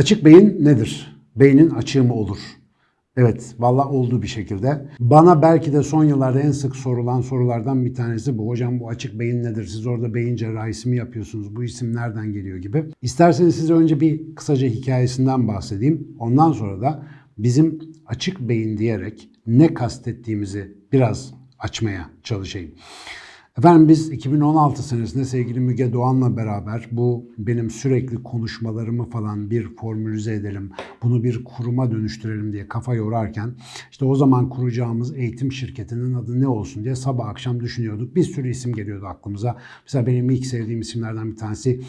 Açık beyin nedir? Beynin açığı mı olur? Evet, valla oldu bir şekilde. Bana belki de son yıllarda en sık sorulan sorulardan bir tanesi bu. Hocam bu açık beyin nedir? Siz orada beyin cerrahisi mi yapıyorsunuz? Bu isim nereden geliyor gibi. İsterseniz size önce bir kısaca hikayesinden bahsedeyim. Ondan sonra da bizim açık beyin diyerek ne kastettiğimizi biraz açmaya çalışayım. Efendim biz 2016 senesinde sevgili Müge Doğan'la beraber bu benim sürekli konuşmalarımı falan bir formülize edelim, bunu bir kuruma dönüştürelim diye kafa yorarken işte o zaman kuracağımız eğitim şirketinin adı ne olsun diye sabah akşam düşünüyorduk. Bir sürü isim geliyordu aklımıza. Mesela benim ilk sevdiğim isimlerden bir tanesi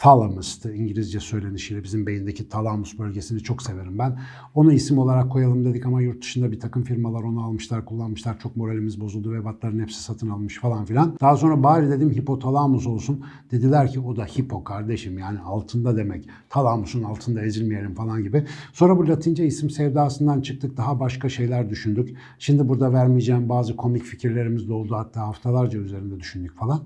thalamus'tı İngilizce söylenişiyle bizim beyindeki talamus bölgesini çok severim ben. Onu isim olarak koyalım dedik ama yurt dışında bir takım firmalar onu almışlar, kullanmışlar. Çok moralimiz bozuldu ve batların hepsi satın almış falan filan. Daha sonra bari dedim hipotalamus olsun. Dediler ki o da hipo kardeşim yani altında demek. Talamusun altında ezilmeyelim falan gibi. Sonra bu latince isim sevdasından çıktık. Daha başka şeyler düşündük. Şimdi burada vermeyeceğim bazı komik fikirlerimiz de oldu. Hatta haftalarca üzerinde düşündük falan.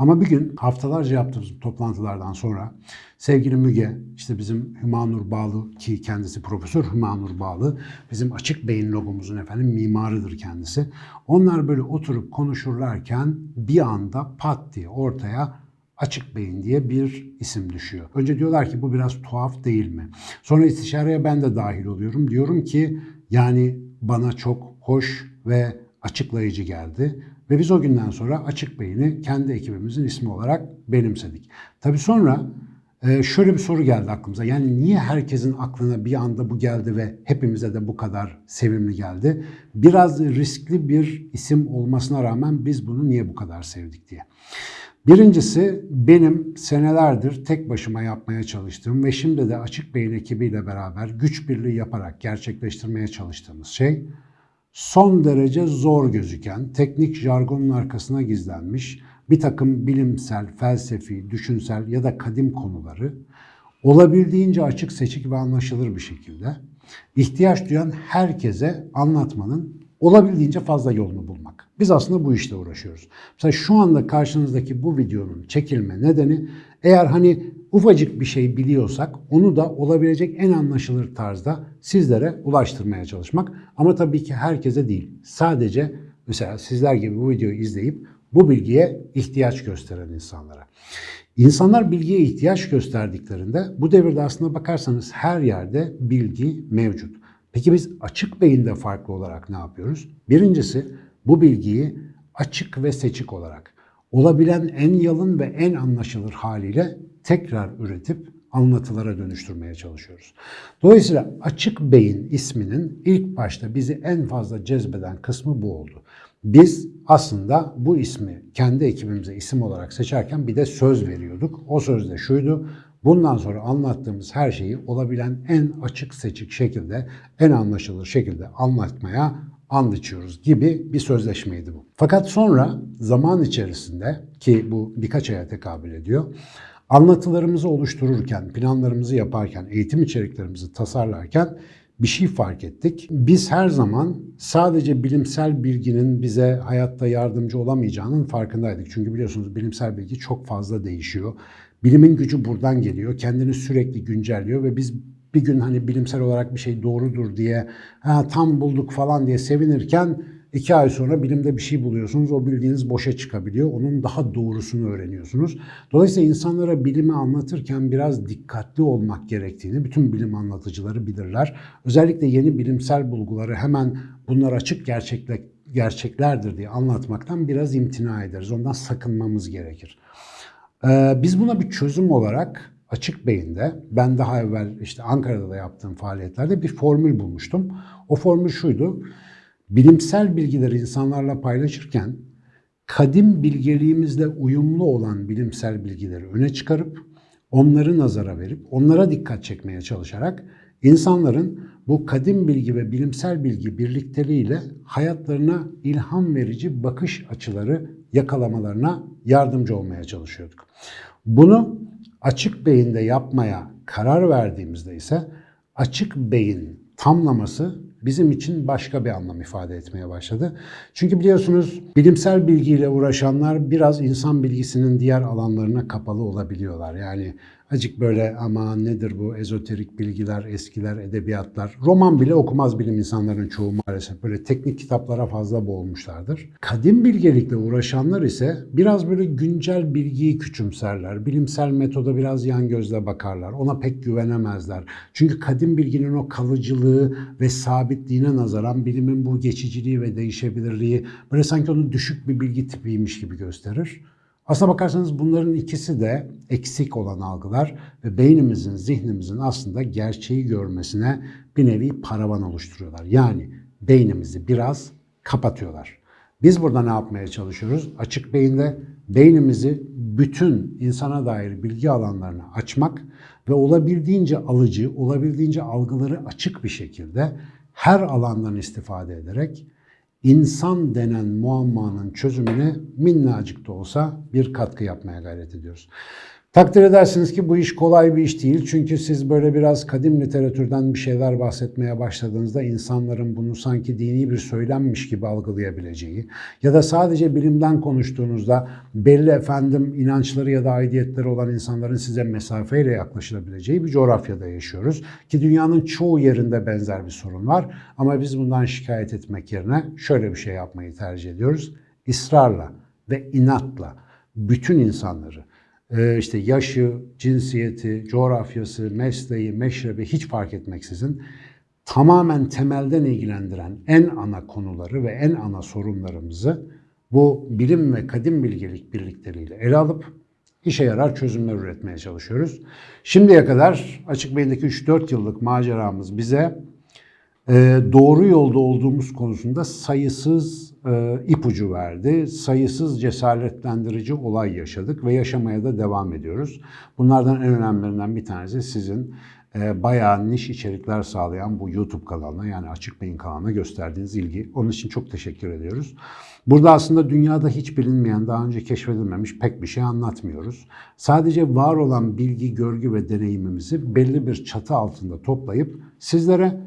Ama bir gün haftalarca yaptığımız toplantılardan sonra sevgili Müge, işte bizim Hümanur Bağlı ki kendisi Profesör Hümanur Bağlı, bizim açık beyin logomuzun efendim mimarıdır kendisi. Onlar böyle oturup konuşurlarken bir anda pat diye ortaya açık beyin diye bir isim düşüyor. Önce diyorlar ki bu biraz tuhaf değil mi? Sonra istişareye ben de dahil oluyorum. Diyorum ki yani bana çok hoş ve açıklayıcı geldi. Ve biz o günden sonra Açık Beyin'i kendi ekibimizin ismi olarak benimsedik. Tabii sonra e, şöyle bir soru geldi aklımıza. Yani niye herkesin aklına bir anda bu geldi ve hepimize de bu kadar sevimli geldi? Biraz riskli bir isim olmasına rağmen biz bunu niye bu kadar sevdik diye. Birincisi benim senelerdir tek başıma yapmaya çalıştığım ve şimdi de Açık Beyin ekibiyle beraber güç birliği yaparak gerçekleştirmeye çalıştığımız şey son derece zor gözüken, teknik jargonun arkasına gizlenmiş bir takım bilimsel, felsefi, düşünsel ya da kadim konuları olabildiğince açık, seçik ve anlaşılır bir şekilde ihtiyaç duyan herkese anlatmanın olabildiğince fazla yolunu bulmak. Biz aslında bu işte uğraşıyoruz. Mesela şu anda karşınızdaki bu videonun çekilme nedeni eğer hani ufacık bir şey biliyorsak onu da olabilecek en anlaşılır tarzda sizlere ulaştırmaya çalışmak. Ama tabii ki herkese değil. Sadece mesela sizler gibi bu videoyu izleyip bu bilgiye ihtiyaç gösteren insanlara. İnsanlar bilgiye ihtiyaç gösterdiklerinde bu devirde aslında bakarsanız her yerde bilgi mevcut. Peki biz açık beyinde farklı olarak ne yapıyoruz? Birincisi bu bilgiyi açık ve seçik olarak olabilen en yalın ve en anlaşılır haliyle tekrar üretip anlatılara dönüştürmeye çalışıyoruz. Dolayısıyla açık beyin isminin ilk başta bizi en fazla cezbeden kısmı bu oldu. Biz aslında bu ismi kendi ekibimize isim olarak seçerken bir de söz veriyorduk. O söz de şuydu. Bundan sonra anlattığımız her şeyi olabilen en açık seçik şekilde, en anlaşılır şekilde anlatmaya and içiyoruz gibi bir sözleşmeydi bu. Fakat sonra zaman içerisinde ki bu birkaç aya tekabül ediyor. Anlatılarımızı oluştururken, planlarımızı yaparken, eğitim içeriklerimizi tasarlarken bir şey fark ettik. Biz her zaman sadece bilimsel bilginin bize hayatta yardımcı olamayacağının farkındaydık. Çünkü biliyorsunuz bilimsel bilgi çok fazla değişiyor. Bilimin gücü buradan geliyor. Kendini sürekli güncelliyor ve biz bir gün hani bilimsel olarak bir şey doğrudur diye ha, tam bulduk falan diye sevinirken iki ay sonra bilimde bir şey buluyorsunuz. O bildiğiniz boşa çıkabiliyor. Onun daha doğrusunu öğreniyorsunuz. Dolayısıyla insanlara bilimi anlatırken biraz dikkatli olmak gerektiğini bütün bilim anlatıcıları bilirler. Özellikle yeni bilimsel bulguları hemen bunlar açık gerçekle, gerçeklerdir diye anlatmaktan biraz imtina ederiz. Ondan sakınmamız gerekir. Ee, biz buna bir çözüm olarak açık beyinde ben daha evvel işte Ankara'da da yaptığım faaliyetlerde bir formül bulmuştum. O formül şuydu. Bilimsel bilgileri insanlarla paylaşırken kadim bilgeliğimizle uyumlu olan bilimsel bilgileri öne çıkarıp onları nazara verip onlara dikkat çekmeye çalışarak insanların bu kadim bilgi ve bilimsel bilgi birlikteliğiyle hayatlarına ilham verici bakış açıları yakalamalarına yardımcı olmaya çalışıyorduk. Bunu Açık beyinde yapmaya karar verdiğimizde ise açık beyin tamlaması bizim için başka bir anlam ifade etmeye başladı. Çünkü biliyorsunuz bilimsel bilgiyle uğraşanlar biraz insan bilgisinin diğer alanlarına kapalı olabiliyorlar. Yani acık böyle ama nedir bu ezoterik bilgiler, eskiler, edebiyatlar. Roman bile okumaz bilim insanların çoğu maalesef. Böyle teknik kitaplara fazla boğulmuşlardır. Kadim bilgelikle uğraşanlar ise biraz böyle güncel bilgiyi küçümserler. Bilimsel metoda biraz yan gözle bakarlar. Ona pek güvenemezler. Çünkü kadim bilginin o kalıcılığı ve sabitliğine nazaran bilimin bu geçiciliği ve değişebilirliği böyle sanki onu düşük bir bilgi tipiymiş gibi gösterir. Aslına bakarsanız bunların ikisi de eksik olan algılar ve beynimizin, zihnimizin aslında gerçeği görmesine bir nevi paravan oluşturuyorlar. Yani beynimizi biraz kapatıyorlar. Biz burada ne yapmaya çalışıyoruz? Açık beyinde beynimizi bütün insana dair bilgi alanlarını açmak ve olabildiğince alıcı, olabildiğince algıları açık bir şekilde her alandan istifade ederek insan denen muammanın çözümüne minnacık da olsa bir katkı yapmaya gayret ediyoruz. Takdir edersiniz ki bu iş kolay bir iş değil. Çünkü siz böyle biraz kadim literatürden bir şeyler bahsetmeye başladığınızda insanların bunu sanki dini bir söylenmiş gibi algılayabileceği ya da sadece bilimden konuştuğunuzda belli efendim inançları ya da aidiyetleri olan insanların size mesafeyle yaklaşılabileceği bir coğrafyada yaşıyoruz. Ki dünyanın çoğu yerinde benzer bir sorun var. Ama biz bundan şikayet etmek yerine şöyle bir şey yapmayı tercih ediyoruz. İsrarla ve inatla bütün insanları işte yaşı, cinsiyeti, coğrafyası, mesleği, meşrebi hiç fark etmeksizin tamamen temelden ilgilendiren en ana konuları ve en ana sorunlarımızı bu bilim ve kadim bilgelik birlikleriyle ele alıp işe yarar çözümler üretmeye çalışıyoruz. Şimdiye kadar Açık Beyindeki 3-4 yıllık maceramız bize ee, doğru yolda olduğumuz konusunda sayısız e, ipucu verdi. Sayısız cesaretlendirici olay yaşadık ve yaşamaya da devam ediyoruz. Bunlardan en önemlilerinden bir tanesi sizin e, bayağı niş içerikler sağlayan bu YouTube kanalına yani Açık Beyin kanalına gösterdiğiniz ilgi. Onun için çok teşekkür ediyoruz. Burada aslında dünyada hiç bilinmeyen, daha önce keşfedilmemiş pek bir şey anlatmıyoruz. Sadece var olan bilgi, görgü ve deneyimimizi belli bir çatı altında toplayıp sizlere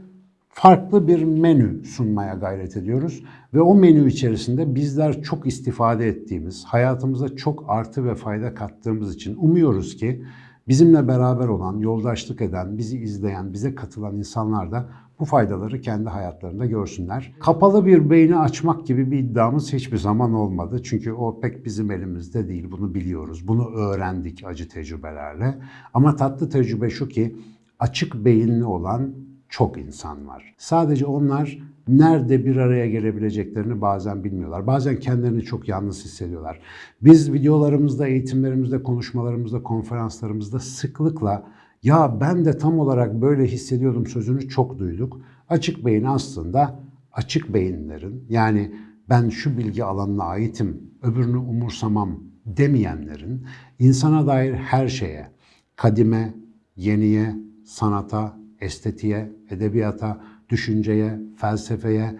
farklı bir menü sunmaya gayret ediyoruz. Ve o menü içerisinde bizler çok istifade ettiğimiz, hayatımıza çok artı ve fayda kattığımız için umuyoruz ki bizimle beraber olan, yoldaşlık eden, bizi izleyen, bize katılan insanlar da bu faydaları kendi hayatlarında görsünler. Kapalı bir beyni açmak gibi bir iddiamız hiçbir zaman olmadı. Çünkü o pek bizim elimizde değil. Bunu biliyoruz. Bunu öğrendik acı tecrübelerle. Ama tatlı tecrübe şu ki açık beyinli olan çok insan var. Sadece onlar nerede bir araya gelebileceklerini bazen bilmiyorlar. Bazen kendilerini çok yalnız hissediyorlar. Biz videolarımızda, eğitimlerimizde, konuşmalarımızda, konferanslarımızda sıklıkla ya ben de tam olarak böyle hissediyordum sözünü çok duyduk. Açık beyin aslında açık beyinlerin yani ben şu bilgi alanına aitim, öbürünü umursamam demeyenlerin insana dair her şeye, kadime, yeniye, sanata, estetiğe, edebiyata, düşünceye, felsefeye,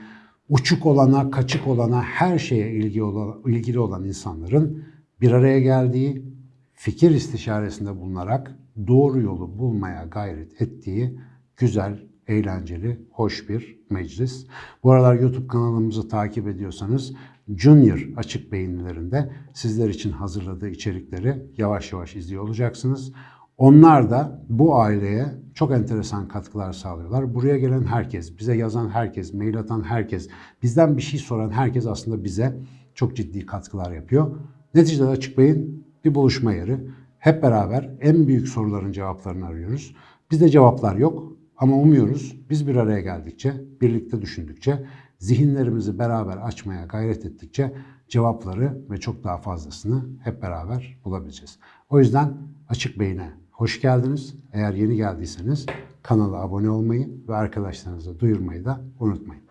uçuk olana, kaçık olana, her şeye ilgi olan, ilgili olan insanların bir araya geldiği, fikir istişaresinde bulunarak doğru yolu bulmaya gayret ettiği güzel, eğlenceli, hoş bir meclis. Bu aralar YouTube kanalımızı takip ediyorsanız Junior açık beyinlilerinde sizler için hazırladığı içerikleri yavaş yavaş izliyor olacaksınız. Onlar da bu aileye çok enteresan katkılar sağlıyorlar. Buraya gelen herkes, bize yazan herkes, mail atan herkes, bizden bir şey soran herkes aslında bize çok ciddi katkılar yapıyor. Neticede Açık Bey'in bir buluşma yeri. Hep beraber en büyük soruların cevaplarını arıyoruz. Bizde cevaplar yok ama umuyoruz biz bir araya geldikçe, birlikte düşündükçe, zihinlerimizi beraber açmaya gayret ettikçe cevapları ve çok daha fazlasını hep beraber bulabileceğiz. O yüzden Açık Beyin'e Hoş geldiniz. Eğer yeni geldiyseniz kanala abone olmayı ve arkadaşlarınıza duyurmayı da unutmayın.